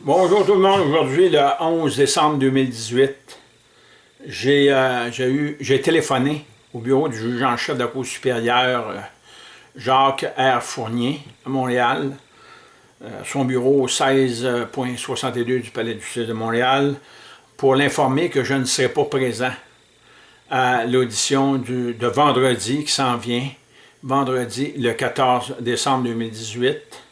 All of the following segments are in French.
Bonjour tout le monde, aujourd'hui le 11 décembre 2018, euh, j'ai téléphoné au bureau du juge en chef de la Cour supérieure euh, Jacques R. Fournier à Montréal, euh, son bureau au 16.62 du Palais de justice de Montréal, pour l'informer que je ne serai pas présent à l'audition de vendredi qui s'en vient, vendredi le 14 décembre 2018,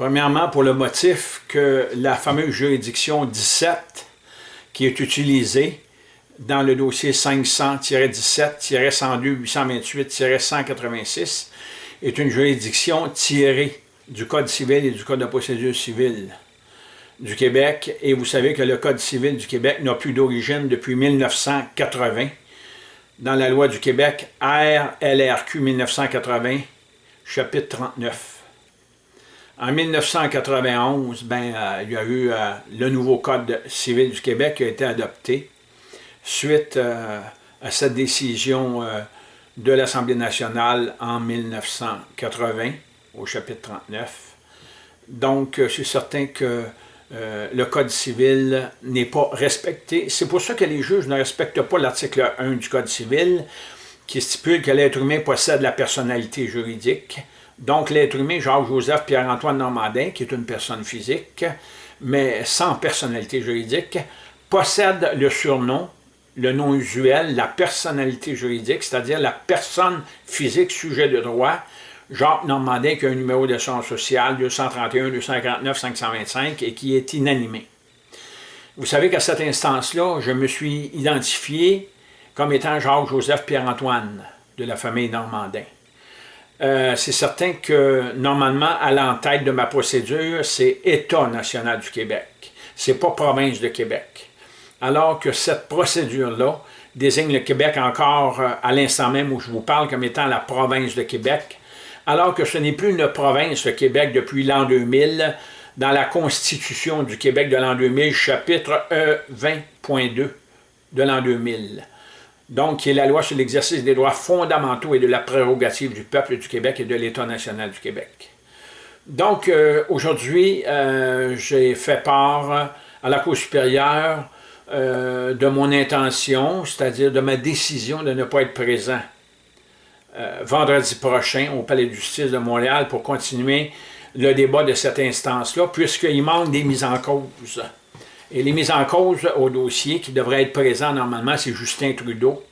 Premièrement, pour le motif que la fameuse juridiction 17, qui est utilisée dans le dossier 500-17-102-828-186, est une juridiction tirée du Code civil et du Code de procédure civile du Québec. Et vous savez que le Code civil du Québec n'a plus d'origine depuis 1980. Dans la loi du Québec, RLRQ 1980, chapitre 39. En 1991, ben, euh, il y a eu euh, le nouveau Code civil du Québec qui a été adopté suite euh, à cette décision de l'Assemblée nationale en 1980, au chapitre 39. Donc, c'est certain que le Code civil n'est pas respecté. C'est pour ça que les juges ne respectent pas l'article 1 du Code civil, qui stipule que l'être humain possède la personnalité juridique, donc, l'être humain, Jacques-Joseph Pierre-Antoine Normandin, qui est une personne physique, mais sans personnalité juridique, possède le surnom, le nom usuel, la personnalité juridique, c'est-à-dire la personne physique sujet de droit, Jacques Normandin qui a un numéro de son social 231 259 525 et qui est inanimé. Vous savez qu'à cette instance-là, je me suis identifié comme étant Jacques-Joseph Pierre-Antoine de la famille Normandin. Euh, c'est certain que normalement, à l'entête de ma procédure, c'est État national du Québec. C'est pas province de Québec. Alors que cette procédure-là désigne le Québec encore euh, à l'instant même où je vous parle comme étant la province de Québec, alors que ce n'est plus une province, le Québec, depuis l'an 2000, dans la Constitution du Québec de l'an 2000, chapitre E20.2 de l'an 2000 donc qui est la loi sur l'exercice des droits fondamentaux et de la prérogative du peuple du Québec et de l'État national du Québec. Donc, euh, aujourd'hui, euh, j'ai fait part à la Cour supérieure euh, de mon intention, c'est-à-dire de ma décision de ne pas être présent vendredi prochain au Palais de justice de Montréal pour continuer le débat de cette instance-là, puisqu'il manque des mises en cause. Et les mises en cause au dossier qui devraient être présents normalement, c'est Justin Trudeau.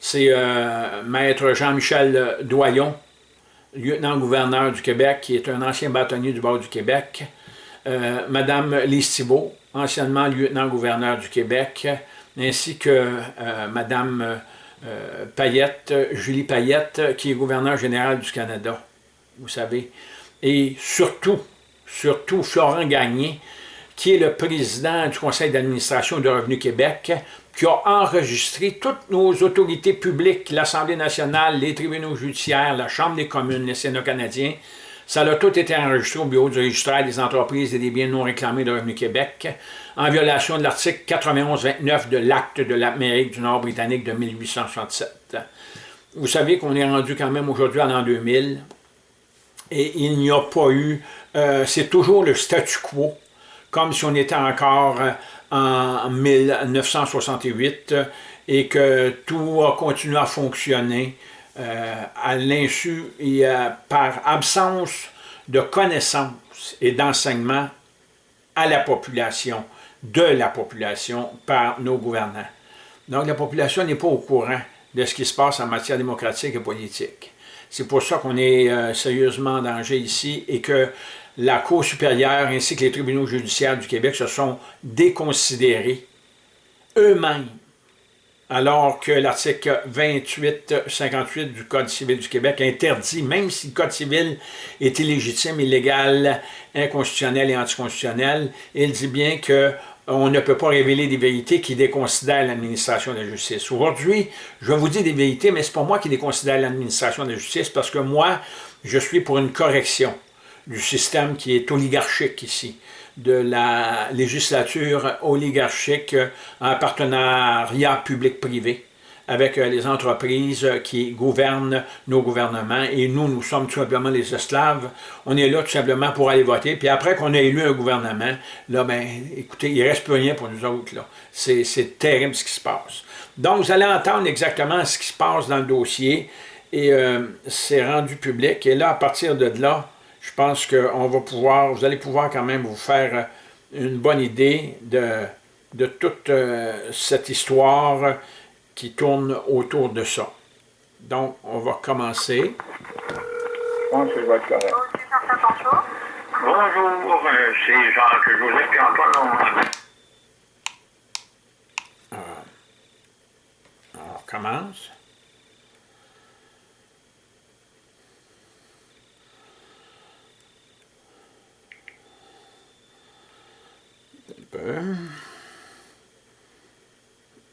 C'est euh, Maître Jean-Michel Doyon, lieutenant-gouverneur du Québec, qui est un ancien bâtonnier du bord du Québec. Euh, Madame Lise anciennement lieutenant-gouverneur du Québec, ainsi que euh, Madame Payette, Julie Payette, qui est gouverneur général du Canada, vous savez. Et surtout, surtout Florent Gagné, qui est le président du conseil d'administration de Revenu Québec, qui a enregistré toutes nos autorités publiques, l'Assemblée nationale, les tribunaux judiciaires, la Chambre des communes, les Sénats canadiens. Ça a tout été enregistré au bureau du registraire des entreprises et des biens non réclamés de Revenu Québec, en violation de l'article 91-29 de l'acte de l'Amérique du Nord britannique de 1867. Vous savez qu'on est rendu quand même aujourd'hui en l'an 2000, et il n'y a pas eu, euh, c'est toujours le statu quo, comme si on était encore euh, en 1968 et que tout a continué à fonctionner euh, à l'insu et par absence de connaissances et d'enseignement à la population, de la population par nos gouvernants. Donc la population n'est pas au courant de ce qui se passe en matière démocratique et politique. C'est pour ça qu'on est euh, sérieusement en danger ici et que la Cour supérieure ainsi que les tribunaux judiciaires du Québec se sont déconsidérés eux-mêmes, alors que l'article 28-58 du Code civil du Québec interdit, même si le Code civil est illégitime, illégal, inconstitutionnel et anticonstitutionnel, il dit bien que on ne peut pas révéler des vérités qui déconsidèrent l'administration de la justice. Aujourd'hui, je vous dis des vérités, mais c'est pas moi qui déconsidère l'administration de la justice, parce que moi, je suis pour une correction du système qui est oligarchique ici, de la législature oligarchique en partenariat public-privé, avec euh, les entreprises qui gouvernent nos gouvernements et nous, nous sommes tout simplement les esclaves. On est là tout simplement pour aller voter. Puis après qu'on ait élu un gouvernement, là, ben, écoutez, il reste plus rien pour nous autres. C'est terrible ce qui se passe. Donc, vous allez entendre exactement ce qui se passe dans le dossier et euh, c'est rendu public. Et là, à partir de là, je pense qu'on va pouvoir, vous allez pouvoir quand même vous faire une bonne idée de, de toute euh, cette histoire qui tourne autour de ça. Donc, on va commencer. Bonjour, euh, c'est Jacques-Joseph et Antoine. Euh, on commence. Peu.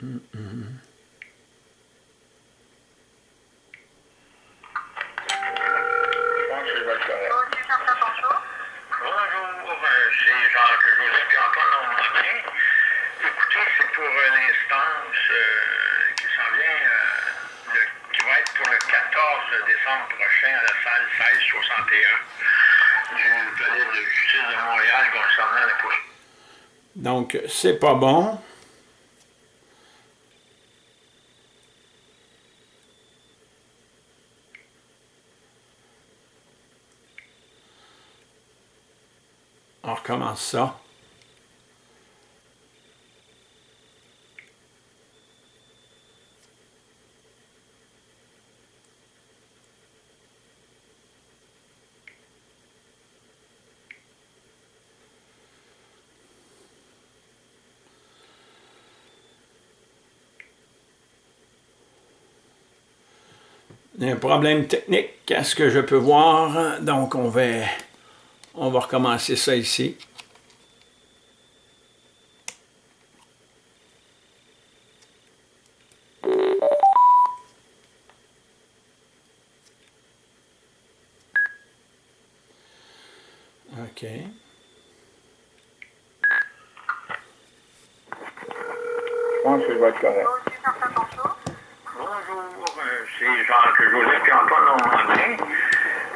Mm -mm. prochain à la salle 1661 du palais de justice de Montréal concernant la. Donc, c'est pas bon. On recommence ça. Un problème technique à ce que je peux voir. Donc, on va, on va recommencer ça ici. OK. Je pense que je vais être correct c'est Jacques-Joseph et Antoine Normandin.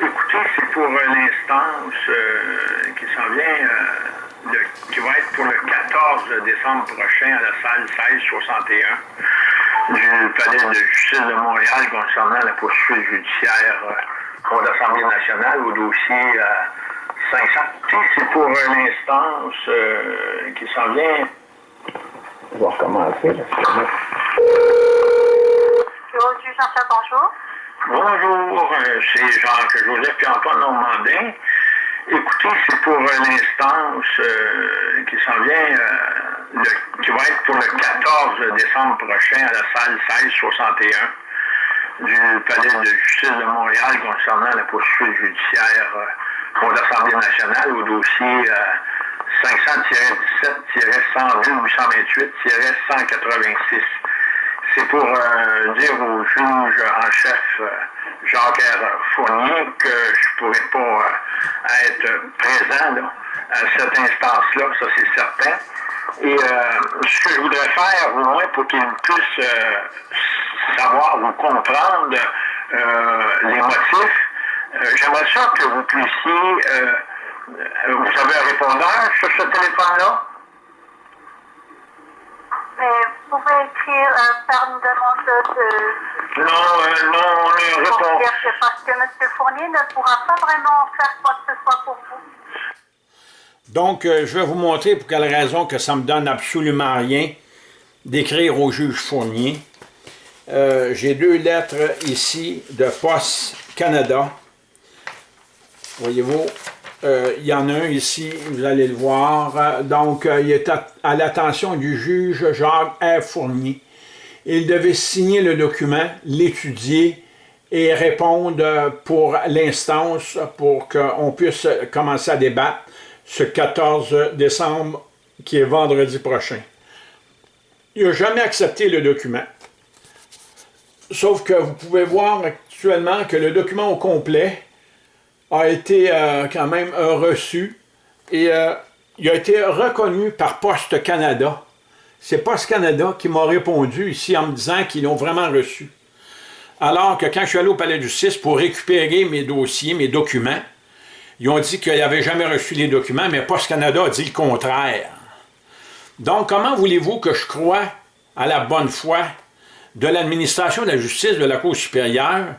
Écoutez, c'est pour l'instance euh, qui s'en vient, euh, qui va être pour le 14 décembre prochain à la salle 1661 du Palais de justice de Montréal concernant la poursuite judiciaire euh, contre l'Assemblée nationale au dossier 500. C'est pour l'instance qui s'en vient. On va recommencer. Bonjour. Bonjour, euh, c'est Jacques-Joseph et Antoine Normandin. Écoutez, c'est pour l'instance euh, qui s'en vient, euh, qui va être pour le 14 décembre prochain à la salle 1661 du Palais de justice de Montréal concernant la poursuite judiciaire contre l'Assemblée nationale au dossier 500-17-102-828-186 c'est pour euh, dire au juge en chef euh, Jean-Pierre Fournier que je ne pourrais pas euh, être présent à cette instance-là, ça c'est certain. Et ce que je voudrais faire, au moins, pour qu'il puisse savoir ou comprendre les motifs, j'aimerais ça que vous puissiez... vous avez un répondeur sur ce téléphone-là? Vous pouvez écrire, euh, faire une demande de... Non, euh, non, on est répond. Parce que M. Fournier ne pourra pas vraiment faire quoi que ce soit pour vous. Donc, euh, je vais vous montrer pour quelle raison que ça me donne absolument rien d'écrire au juge Fournier. Euh, J'ai deux lettres ici de Poste Canada. Voyez-vous, il y en a un ici, vous allez le voir. Donc, euh, il est à, l'attention du juge Jacques R. Fournier. Il devait signer le document, l'étudier et répondre pour l'instance pour qu'on puisse commencer à débattre ce 14 décembre, qui est vendredi prochain. Il n'a jamais accepté le document. Sauf que vous pouvez voir actuellement que le document au complet a été euh, quand même reçu et euh, il a été reconnu par Poste Canada. c'est Post Canada qui m'a répondu ici en me disant qu'ils l'ont vraiment reçu. Alors que quand je suis allé au Palais de justice pour récupérer mes dossiers, mes documents, ils ont dit qu'ils n'avaient jamais reçu les documents, mais Post Canada a dit le contraire. Donc, comment voulez-vous que je croie à la bonne foi de l'administration de la justice de la Cour supérieure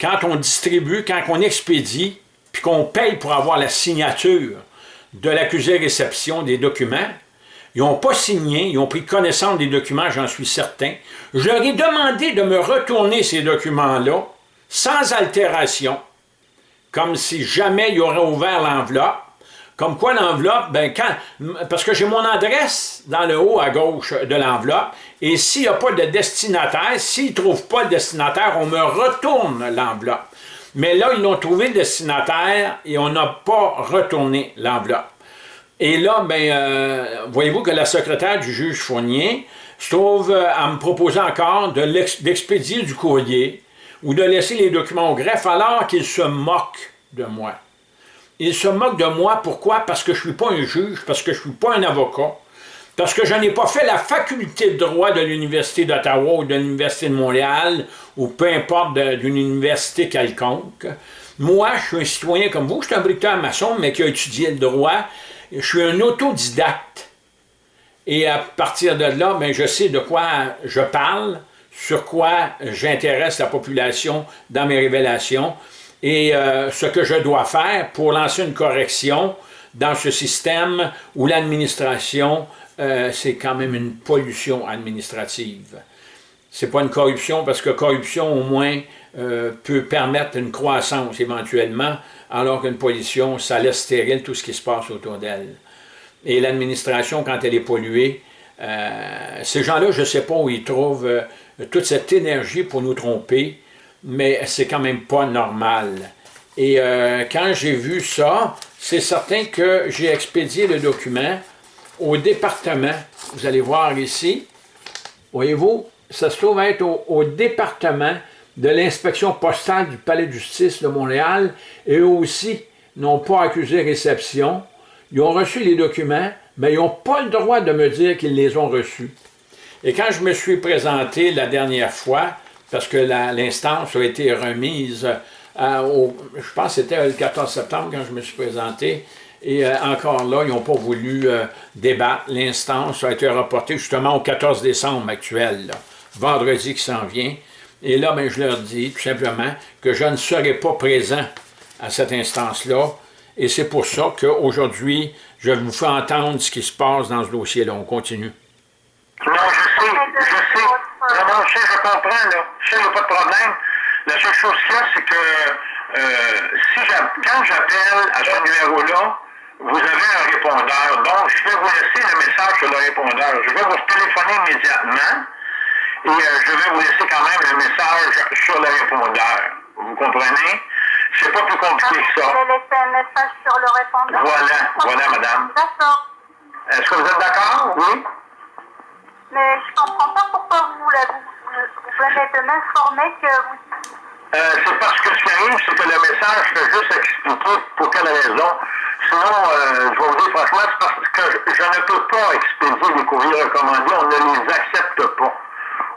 quand on distribue, quand on expédie, puis qu'on paye pour avoir la signature de l'accusé réception des documents, ils n'ont pas signé, ils ont pris connaissance des documents, j'en suis certain. Je leur ai demandé de me retourner ces documents-là, sans altération, comme si jamais ils auraient ouvert l'enveloppe. Comme quoi l'enveloppe, ben quand, parce que j'ai mon adresse dans le haut à gauche de l'enveloppe, et s'il n'y a pas de destinataire, s'ils ne trouvent pas le destinataire, on me retourne l'enveloppe. Mais là, ils ont trouvé le destinataire et on n'a pas retourné l'enveloppe. Et là, ben, euh, voyez-vous que la secrétaire du juge Fournier se trouve euh, à me proposer encore d'expédier du courrier ou de laisser les documents au greffe alors qu'il se moque de moi. Il se moque de moi, pourquoi? Parce que je ne suis pas un juge, parce que je ne suis pas un avocat, parce que je n'ai pas fait la faculté de droit de l'Université d'Ottawa ou de l'Université de Montréal, ou peu importe d'une université quelconque. Moi, je suis un citoyen comme vous, je suis un bricoleur maçon, mais qui a étudié le droit, je suis un autodidacte. Et à partir de là, ben, je sais de quoi je parle, sur quoi j'intéresse la population dans mes révélations et euh, ce que je dois faire pour lancer une correction dans ce système où l'administration, euh, c'est quand même une pollution administrative. C'est pas une corruption parce que corruption au moins euh, peut permettre une croissance éventuellement, alors qu'une pollution, ça laisse stérile tout ce qui se passe autour d'elle. Et l'administration, quand elle est polluée, euh, ces gens-là, je ne sais pas où ils trouvent toute cette énergie pour nous tromper, mais c'est quand même pas normal. Et quand j'ai vu ça, c'est certain que j'ai expédié le document au département. Vous allez voir ici, voyez-vous, ça se trouve être au département de l'inspection postale du Palais de justice de Montréal, et eux aussi n'ont pas accusé réception. Ils ont reçu les documents, mais ils n'ont pas le droit de me dire qu'ils les ont reçus. Et quand je me suis présenté la dernière fois, parce que l'instance a été remise, euh, je pense que c'était le 14 septembre quand je me suis présenté, et euh, encore là, ils n'ont pas voulu euh, débattre. L'instance a été reportée justement au 14 décembre actuel, vendredi qui s'en vient. Et là, ben, je leur dis tout simplement que je ne serai pas présent à cette instance-là. Et c'est pour ça qu'aujourd'hui, je vous fais entendre ce qui se passe dans ce dossier-là. On continue. Non, je sais, je sais. Non, je sais, je comprends. Je sais, il n'y a pas de problème. La seule chose qu'il c'est que euh, quand j'appelle à ce numéro-là, vous avez un répondeur. Donc, je vais vous laisser le message sur le répondeur. Je vais vous téléphoner immédiatement. Et euh, je vais vous laisser quand même le message sur le répondeur. Vous comprenez? C'est pas plus compliqué que ça. Je vais laisser un message sur le répondeur. Voilà, voilà, madame. D'accord. Est-ce que vous êtes d'accord? Oui? Mais je comprends pas pourquoi vous, vous, vous venez de m'informer que vous... Euh, c'est parce que ce qui arrive, c'est que le message fait juste expliquer pour quelle raison. Sinon, euh, je vais vous dire franchement, c'est parce que je, ne peux pas expédier les courriers recommandés, on ne les accepte pas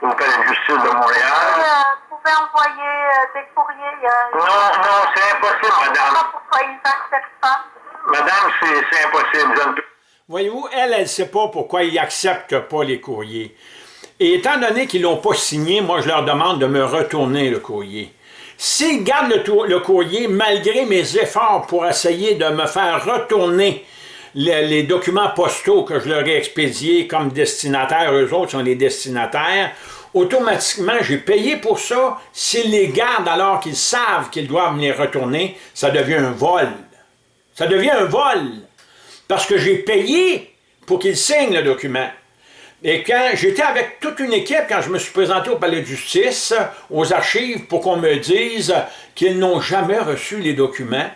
au Palais de justice de Montréal. vous pouvez envoyer euh, des courriers. non, non, c'est impossible, madame. pourquoi ils n'acceptent pas. Madame, c'est impossible. Voyez-vous, elle, elle ne sait pas pourquoi ils n'acceptent pas les courriers. Et étant donné qu'ils ne l'ont pas signé, moi, je leur demande de me retourner le courrier. S'ils gardent le, courrier, malgré mes efforts pour essayer de me faire retourner les, documents postaux que je leur ai expédiés comme destinataires, eux autres sont les destinataires, automatiquement, j'ai payé pour ça. S'ils les gardent alors qu'ils savent qu'ils doivent me les retourner, ça devient un vol. Ça devient un vol. Parce que j'ai payé pour qu'ils signent le document. Et quand j'étais avec toute une équipe, quand je me suis présenté au palais de justice, aux archives, pour qu'on me dise qu'ils n'ont jamais reçu les documents,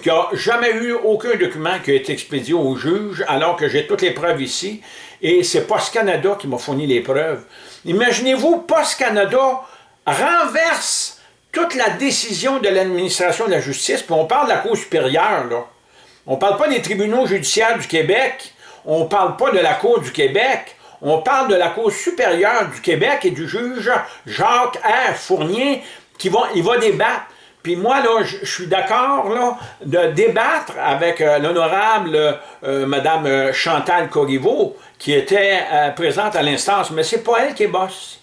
qu'il n'y a jamais eu aucun document qui a été expédié au juge, alors que j'ai toutes les preuves ici, et c'est Post Canada qui m'a fourni les preuves. Imaginez-vous, Post Canada renverse toute la décision de l'administration de la justice, puis on parle de la Cour supérieure, là. On ne parle pas des tribunaux judiciaires du Québec, on ne parle pas de la Cour du Québec, On parle de la Cour supérieure du Québec et du juge Jacques R. Fournier qui va, il va débattre. Puis moi, là, je, suis d'accord de débattre avec euh, l'honorable euh, Madame euh, Chantal Corriveau, qui était présente à l'instance, mais c'est pas elle qui est boss.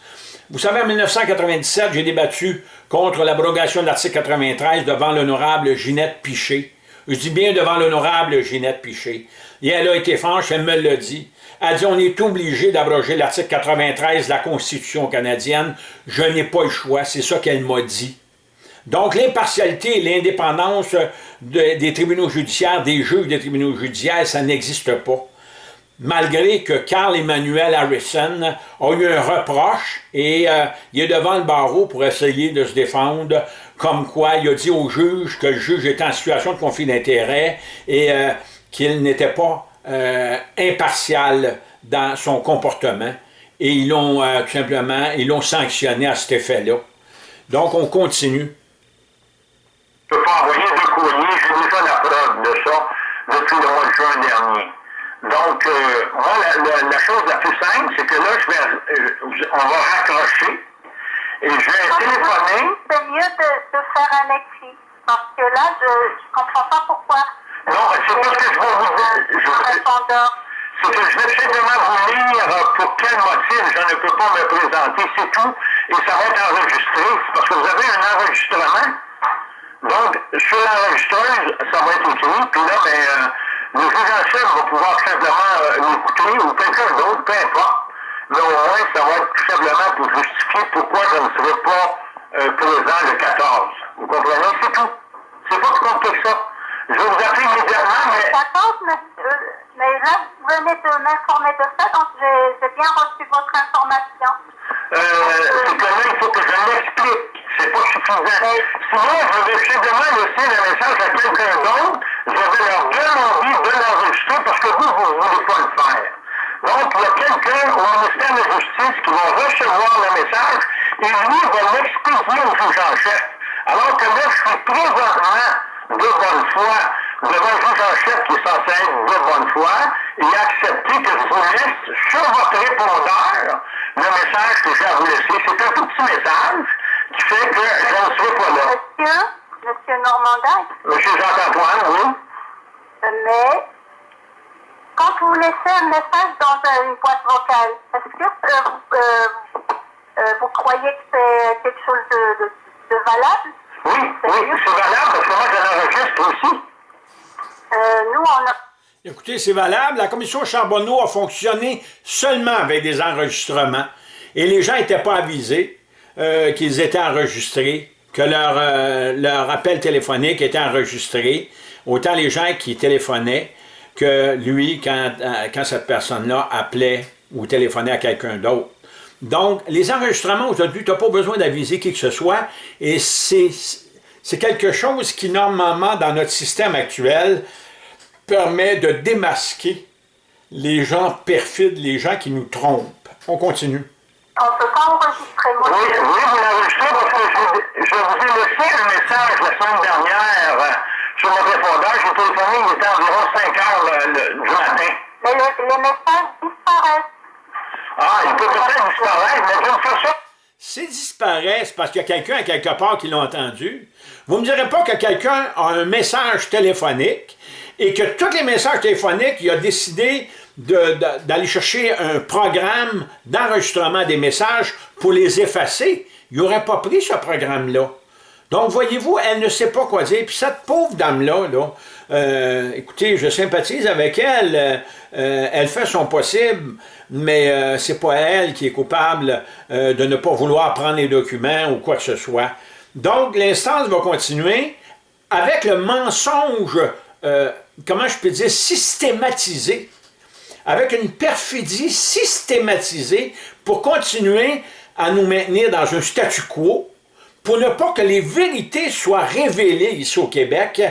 Vous savez, en 1997, j'ai débattu contre l'abrogation de l'article 93 devant l'honorable Ginette Piché. Je dis bien devant l'honorable Ginette Piché. Et elle a été franche, elle me l'a dit. A dit on est obligé d'abroger l'article 93 de la Constitution canadienne. Je n'ai pas le choix, c'est ça qu'elle m'a dit. Donc l'impartialité et l'indépendance des tribunaux judiciaires, des juges des tribunaux judiciaires, ça n'existe pas. Malgré que Carl Emmanuel Harrison a eu un reproche et euh, il est devant le barreau pour essayer de se défendre, comme quoi il a dit au juge que le juge était en situation de conflit d'intérêt et euh, qu'il n'était pas euh, impartial dans son comportement. Et ils l'ont tout simplement, ils l'ont sanctionné à cet effet-là. Donc on continue. Je peux pas envoyer de courrier, j'ai déjà la preuve de ça depuis le mois de juin dernier. Donc, euh, moi, la, la, chose la plus simple, c'est que là, je vais, euh, on va raccrocher et je vais téléphoner. C'est mieux de, de, faire un écrit, parce que là, je ne comprends pas pourquoi. Non, c'est parce que je vais vous dire. C'est que je vais simplement vous lire pour quel motif je ne peux pas me présenter, c'est tout. Et ça va être enregistré, parce que vous avez un enregistrement. Donc, sur l'enregistreuse, ça va être écrit, puis là, ben, euh, le juge en chef va pouvoir simplement euh, l'écouter, ou quelqu'un d'autre, peu importe. Mais au moins, ça va être tout simplement pour justifier pourquoi je ne serai pas euh, présent le 14. Vous comprenez? C'est tout. C'est pas plus compliqué que ça. Je vais vous appeler immédiatement, mais... 14, monsieur, mais là, vous venez de m'informer de ça, donc j'ai bien reçu votre information. Euh, c'est que là, il faut que je l'explique. C'est pas suffisant. Sinon, je vais simplement laisser le message à quelqu'un d'autre. Je vais leur demander de l'enregistrer parce que vous, vous ne voulez pas le faire. Donc, il y a quelqu'un au ministère de la Justice qui va recevoir le message et lui va l'expliquer au juge en chef. Alors que là, je suis présentement de bonne foi devant en chef qui est censé être de bonne foi et accepter que je vous laisse sur votre répondeur le message que j'ai à vous laisser. C'est un tout petit message qui fait que je ne serai pas là. Monsieur, Monsieur Normandin? Monsieur Jean-Antoine, oui. Mais quand vous laissez un message dans une boîte vocale, est-ce que euh, euh, euh, vous croyez que c'est quelque chose de, de, de valable? Oui, oui, c'est valable parce que moi je l'enregistre aussi. nous, on a... Écoutez, c'est valable. La commission Charbonneau a fonctionné seulement avec des enregistrements. Et les gens n'étaient pas avisés euh, qu'ils étaient enregistrés, que leur, euh, leur appel téléphonique était enregistré. Autant les gens qui téléphonaient que lui, quand, euh, quand cette personne-là appelait ou téléphonait à quelqu'un d'autre. Donc, les enregistrements aujourd'hui, tu n'as pas besoin d'aviser qui que ce soit, et c'est quelque chose qui, normalement, dans notre système actuel, permet de démasquer les gens perfides, les gens qui nous trompent. On continue. On ne peut pas enregistrer. Moi. Oui, oui, vous l'enregistrez parce que je, je, vous ai laissé un message la semaine dernière euh, sur mon répondeur. J'ai téléphoné, il était environ 5 heures le, le, du matin. Mais le, les messages disparaissent. Ah, il peut peut-être disparaître, mais d'une façon... S'ils disparaissent parce qu'il y a quelqu'un à quelque part qui l'a entendu, vous ne me direz pas que quelqu'un a un message téléphonique et que tous les messages téléphoniques, il a décidé d'aller chercher un programme d'enregistrement des messages pour les effacer. Il n'aurait pas pris ce programme-là. Donc, voyez-vous, elle ne sait pas quoi dire. Puis cette pauvre dame-là, là, euh, écoutez, je sympathise avec elle. Euh, elle fait son possible, mais euh, c'est pas elle qui est coupable de ne pas vouloir prendre les documents ou quoi que ce soit. Donc, l'instance va continuer avec le mensonge euh, comment je peux dire, systématisé, avec une perfidie systématisée pour continuer à nous maintenir dans un statu quo, pour ne pas que les vérités soient révélées ici au Québec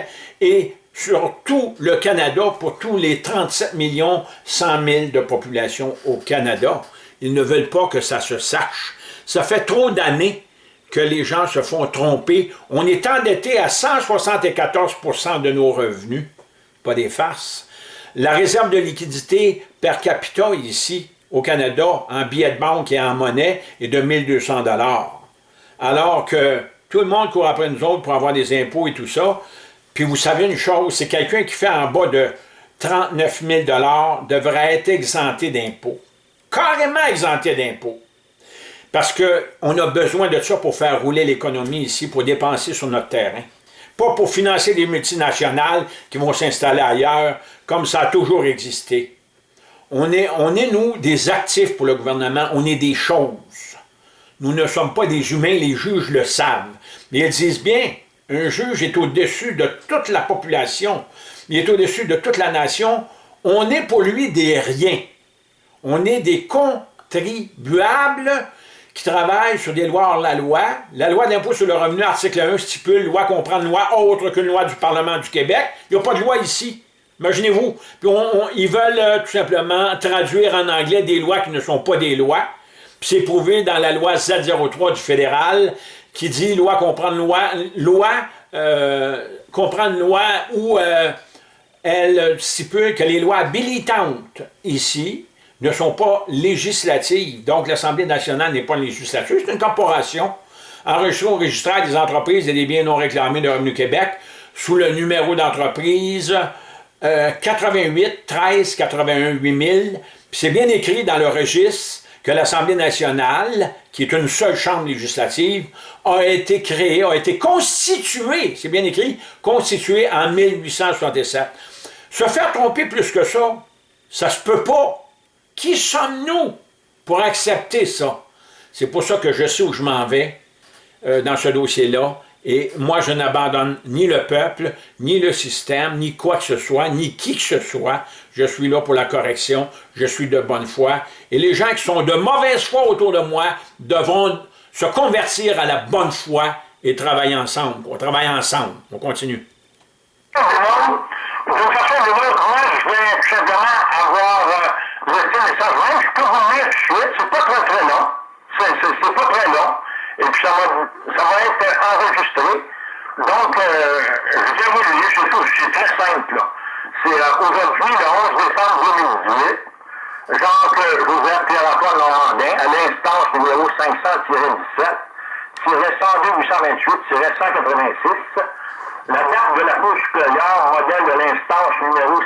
et sur tout le Canada, pour tous les 37 millions 100 000 de population au Canada. Ils ne veulent pas que ça se sache. Ça fait trop d'années que les gens se font tromper. On est endetté à 174% de nos revenus, pas des farces. La réserve de liquidité per capita ici, au Canada en billets de banque et en monnaie est de 1200 dollars. Alors que tout le monde court après nous autres pour avoir des impôts et tout ça. Puis vous savez une chose, c'est quelqu'un qui fait en bas de 39 000 devrait être exempté d'impôts. Carrément exempté d'impôts. Parce qu'on a besoin de ça pour faire rouler l'économie ici, pour dépenser sur notre terrain. Pas pour financer des multinationales qui vont s'installer ailleurs, comme ça a toujours existé. On est, on est, nous, des actifs pour le gouvernement, on est des choses. Nous ne sommes pas des humains, les juges le savent. Mais ils disent bien, un juge est au-dessus de toute la population, il est au-dessus de toute la nation. On est pour lui des riens. On est des contribuables qui travaillent sur des lois hors la loi. La loi d'impôt sur le revenu, article 1, stipule loi comprend une loi autre qu'une loi du Parlement du Québec. Il n'y a pas de loi ici. Imaginez-vous. ils veulent euh, tout simplement traduire en anglais des lois qui ne sont pas des lois. c'est prouvé dans la loi Z03 du fédéral qui dit loi comprend une loi, loi euh, comprend une loi où euh, elle stipule que les lois habilitantes ici ne sont pas législatives. Donc, l'Assemblée nationale n'est pas législative, c'est une corporation enregistrée au registraire des entreprises et des biens non réclamés de Revenu Québec sous le numéro d'entreprise 88 13 81 8000. C'est bien écrit dans le registre que l'Assemblée nationale, qui est une seule chambre législative, a été créée, a été constituée, c'est bien écrit, constituée en 1867. Se faire tromper plus que ça, ça se peut pas. Qui sommes-nous pour accepter ça? C'est pour ça que je sais où je m'en vais euh, dans ce dossier-là. Et moi, je n'abandonne ni le peuple, ni le système, ni quoi que ce soit, ni qui que ce soit. Je suis là pour la correction, je suis de bonne foi. Et les gens qui sont de mauvaise foi autour de moi devront se convertir à la bonne foi et travailler ensemble. On travaille ensemble. On continue. Euh. C'est pas très long. C'est pas très long. Et puis ça va, ça va être enregistré. Donc, euh, je vais vous le lire. C'est très simple. C'est euh, aujourd'hui, le 11 décembre 2018. Jacques-Joseph Pierre-Antoine Normandin, à l'instance numéro 500-17, 102-828-186, la date de la Cour supérieure, modèle de l'instance numéro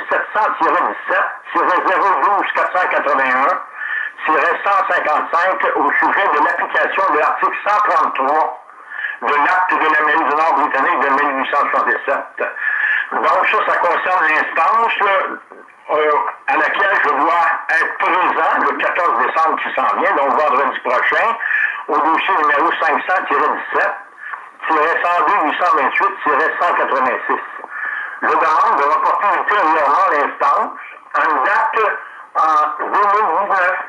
700-17-012-481, 155 au sujet de l'application de l'article 133 de l'acte de l'Amérique du Nord britannique de 1867. Donc ça, ça concerne l'instance euh, à laquelle je dois être présent le 14 décembre qui s'en vient, donc vendredi prochain, au dossier numéro 500-17, 102-828-186. Je demande de reporter ultérieurement l'instance une date en 2019.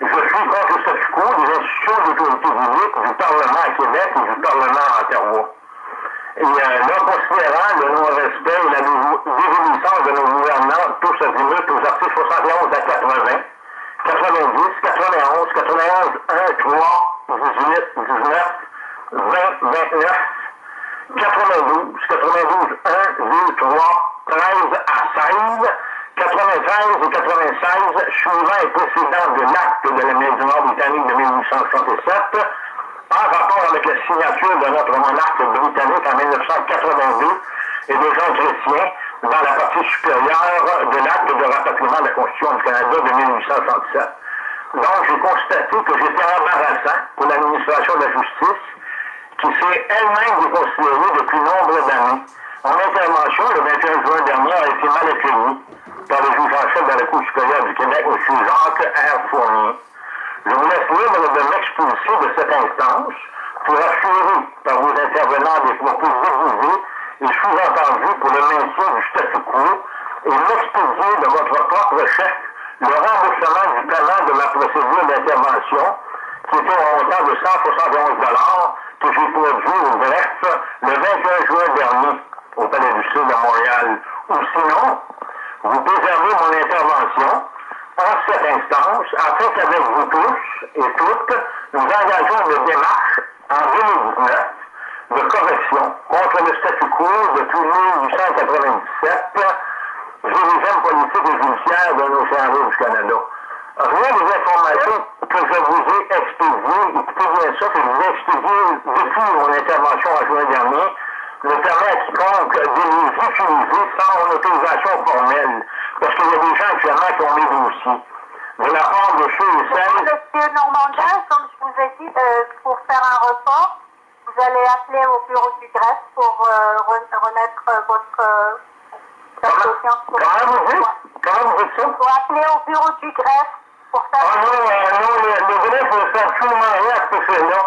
Je suis contre le statu quo des institutions d'autorité publique du Parlement à Québec et du Parlement à Ottawa. Et euh, là, considérant le non-respect et la désobéissance de nos gouvernants tous azimuts aux articles 71 à 80, 90, 91, 91, 1, 3, 18, 19, 20, 29, 92, 92, 1, 2, 3, 13 à 16, 93 et 96, suivant et précédant de l'acte de l'Amérique du Nord britannique de 1867, en rapport avec la signature de notre monarque britannique en 1982 et des gens chrétiens dans la partie supérieure de l'acte de rapatriement de la Constitution du Canada de 1867. Donc, j'ai constaté que j'étais embarrassant pour l'administration de la justice, qui s'est elle-même déconsidérée depuis nombre d'années. Mon intervention, le 21 juin dernier, a été mal accueillie par le juge en chef de la Cour supérieure du Québec, M. Jacques R. Fournier. Je vous laisse libre de m'expulser de cette instance pour assurer par vos intervenants des propos déguisés et sous-entendus pour le maintien du statu quo et m'expédier de votre propre chef le remboursement du paiement de ma procédure d'intervention qui était au montant de 171 que j'ai produit au bref le 21 juin dernier au Palais du Sud à Montréal. Ou sinon, vous préservez mon intervention en cette instance, afin qu'avec vous tous et toutes, nous engageons une démarche en 2019 de correction contre le statu quo depuis 1897, dirigeant politique et judiciaire de nos services du Canada. Rien ne vous je vous ai expédié, écoutez bien ça, que je vous ai expédié depuis mon intervention en juin dernier, le permis à quiconque de les utiliser sans autorisation formelle. Parce qu'il y a des gens actuellement qui ont les dossiers. De la part de ceux et celles. Monsieur Normandin, comme je vous ai dit, euh, pour faire un report, vous allez appeler au bureau du greffe pour euh, re- remettre euh, votre euh, Comment, vous dites? Comment vous dites ça? Il faut appeler au bureau du greffe pour faire Ah non, non, le, le greffe ne fait absolument rien à ce fait-là.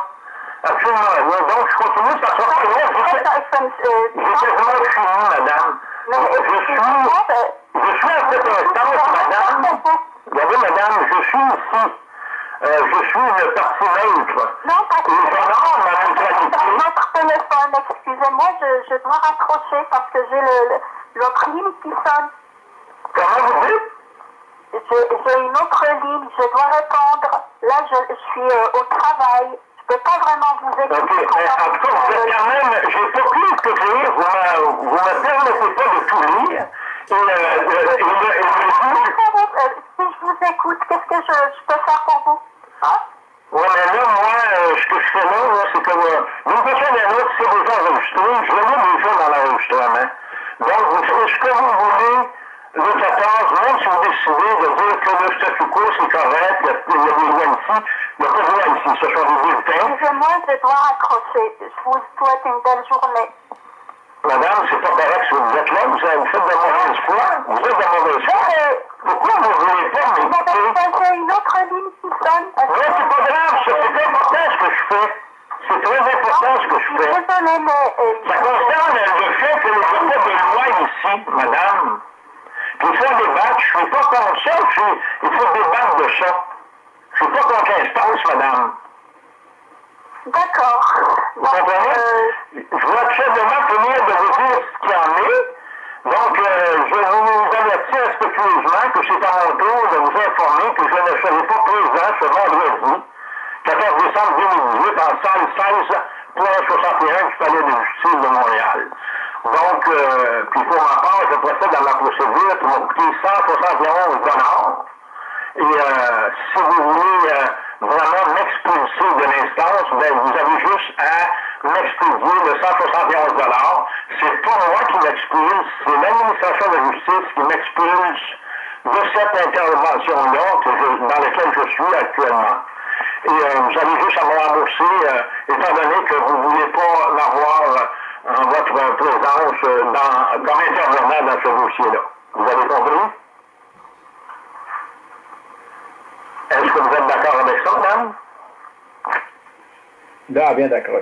Absolument. Donc, je continue par ça. Moi, Euh, j'ai quasiment fini, madame. Mais Je suis, euh, je suis à cette instance, madame. Regardez, madame, je suis ici. Euh, je suis une partie neutre. Non, parce que j'honore ma neutralité. notre téléphone, excusez-moi, je, je dois raccrocher parce que j'ai le, le, l'autre ligne qui sonne. Comment vous dites? J'ai j'ai une autre ligne, je dois répondre. Là, je, je suis euh, au travail. Je peux pas vraiment vous Ok, écouter. mais en tout cas, vous êtes quand même, j'ai pas pu lire, vous vous me permettez pas de tout lire. Et, Si je vous écoute, qu'est-ce que je, je peux faire pour vous? Hein? Ouais, mais là, moi, euh, ce que je fais là, là c'est que euh, façon ou d'une autre, c'est déjà enregistré. Je le mets déjà dans l'enregistrement. Donc, vous ferez ce que vous voulez le 14, même si vous décidez de dire que le statu quo, c'est correct, il y a, a des lois ici, il n'y a pas de loi ici, ce sont des bulletins. Excusez-moi, je dois raccrocher. Je vous souhaite une belle journée. Madame, c'est pas correct vous êtes là, vous, avez- faites de mauvaise foi, vous êtes de mauvaise foi. Pourquoi vous ne voulez pas m'écouter? j'ai une autre ligne qui sonne. Oui, c'est pas grave, c'est important ce que je fais. C'est très important ce que Je fais. désolée, mais... euh, Ça concerne le fait que nous avons pas de loi ici, madame. Il faut débattre. Je suis pas contre ça. Je suis- il faut débattre de ça. Je suis pas contre l'instance, madame. D'accord. Vous comprenez? euh, Je dois tout simplement finir de vous dire ce qu'il y en est. Donc, euh, je vous avertis respectueusement que c'est à mon tour de vous informer que je ne serai pas présent ce vendredi, 14 décembre 2018, en salle 16.61 du Palais de justice de Montréal. Donc, euh, puis pour ma part, je procède dans ma procédure qui m'a coûté 171 dollars. Et euh, si vous voulez euh, vraiment m'expulser de l'instance, ben, vous avez juste à m'expédier de 171 C'est pas moi qui m'expulse, c'est l'administration de justice qui m'expulse de cette intervention-là dans laquelle je suis actuellement. Et euh, vous avez juste à me rembourser, euh, étant donné que vous ne voulez pas l'avoir euh, votre présence dans, comme intervenant dans ce dossier-là. Vous avez compris? Est-ce que vous êtes d'accord avec ça, madame? Là, bien d'accord.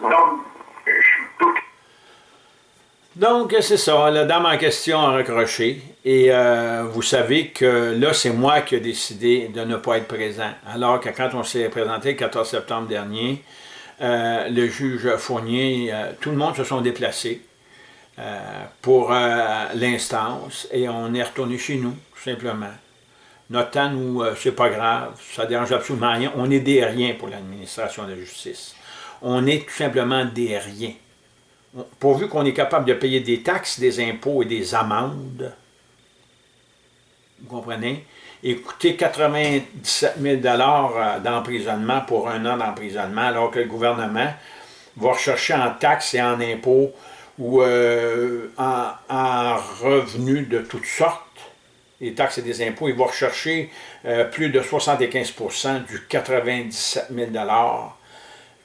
Donc, Donc, c'est ça, la dame en question a raccroché. Et euh, vous savez que là, c'est moi qui ai décidé de ne pas être présent. Alors que quand on s'est présenté le 14 septembre dernier, euh, le juge Fournier, euh, tout le monde se sont déplacés pour l'instance et on est retourné chez nous, tout simplement. Notre temps, nous, c'est pas grave, ça dérange absolument rien. On est des riens pour l'administration de la justice. On est tout simplement des riens pourvu qu'on est capable de payer des taxes, des impôts et des amendes, vous comprenez, et coûter 97 000 d'emprisonnement pour un an d'emprisonnement, alors que le gouvernement va rechercher en taxes et en impôts ou euh, en, en revenus de toutes sortes, les taxes et des impôts, il va rechercher euh, plus de 75% du 97 000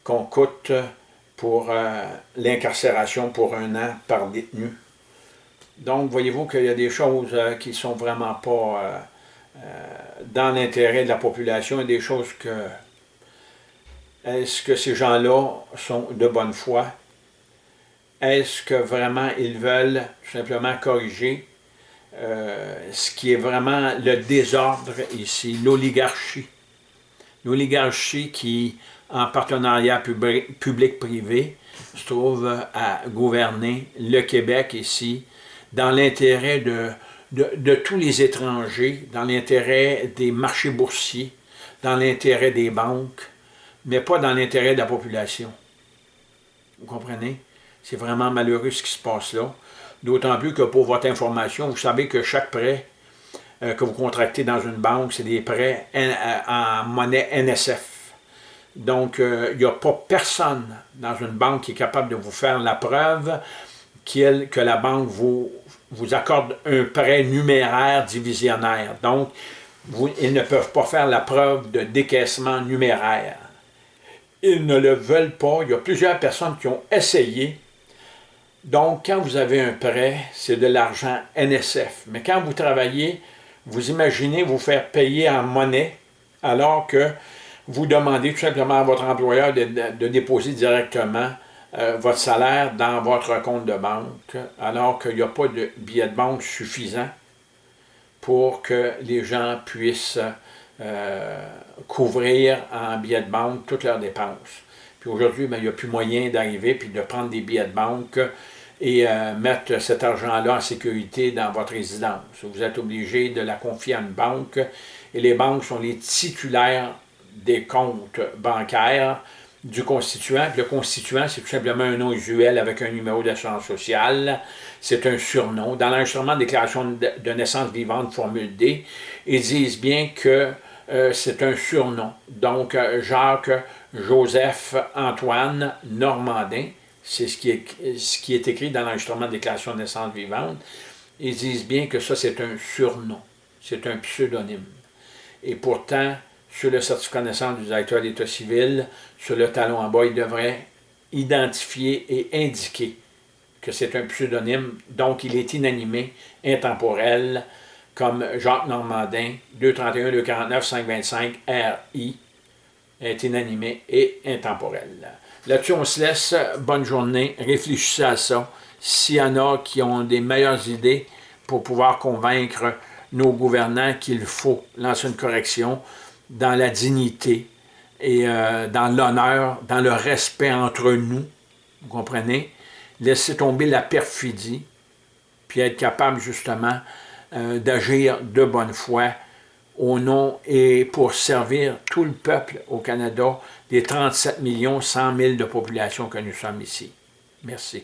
qu'on coûte pour euh, l'incarcération pour un an par détenu. Donc, voyez-vous qu'il y a des choses euh, qui ne sont vraiment pas euh, dans l'intérêt de la population et des choses que... Est-ce que ces gens-là sont de bonne foi? Est-ce que vraiment ils veulent simplement corriger ce qui est vraiment le désordre ici, l'oligarchie? L'oligarchie qui en partenariat public-privé, se trouve à gouverner le Québec ici, dans l'intérêt de, tous les étrangers, dans l'intérêt des marchés boursiers, dans l'intérêt des banques, mais pas dans l'intérêt de la population. Vous comprenez? C'est vraiment malheureux ce qui se passe là. D'autant plus que pour votre information, vous savez que chaque prêt euh, que vous contractez dans une banque, c'est des prêts en monnaie NSF. Donc, il n'y a pas personne dans une banque qui est capable de vous faire la preuve que la banque vous, vous accorde un prêt numéraire divisionnaire. Donc, ils ne peuvent pas faire la preuve de décaissement numéraire. Ils ne le veulent pas. Il y a plusieurs personnes qui ont essayé. Donc, quand vous avez un prêt, c'est de l'argent NSF. Mais quand vous travaillez, vous imaginez vous faire payer en monnaie alors que vous demandez tout simplement à votre employeur de, déposer directement euh, votre salaire dans votre compte de banque, alors qu'il n'y a pas de billet de banque suffisant pour que les gens puissent euh, couvrir en billets de banque toutes leurs dépenses. Puis aujourd'hui, ben, il n'y a plus moyen d'arriver puis de prendre des billets de banque et euh, mettre cet argent-là en sécurité dans votre résidence. Vous êtes obligé de la confier à une banque et les banques sont les titulaires des comptes bancaires du constituant. le constituant, c'est tout simplement un nom usuel avec un numéro d'assurance sociale. C'est un surnom. Dans l'enregistrement de déclaration de naissance vivante, formule D, ils disent bien que euh, c'est un surnom. Donc, euh, Jacques Joseph Antoine Normandin, c'est ce, qui est, écrit dans l'enregistrement de déclaration de naissance vivante. Ils disent bien que ça, c'est un surnom. C'est un pseudonyme. Et pourtant, sur le certificat de naissance du directeur d'État civil, sur le talon en bas, il devrait identifier et indiquer que c'est un pseudonyme, donc il est inanimé, intemporel, comme Jacques Normandin, 231, 249, 525, RI, est inanimé et intemporel. Là-dessus, on se laisse. Bonne journée. Réfléchissez à ça. S'il y en a qui ont des meilleures idées pour pouvoir convaincre nos gouvernants qu'il faut lancer une correction, dans la dignité et euh, dans l'honneur, dans le respect entre nous, vous comprenez? Laisser tomber la perfidie, puis être capable justement euh, d'agir de bonne foi au nom et pour servir tout le peuple au Canada, des 37 millions 100 000 de population que nous sommes ici. Merci.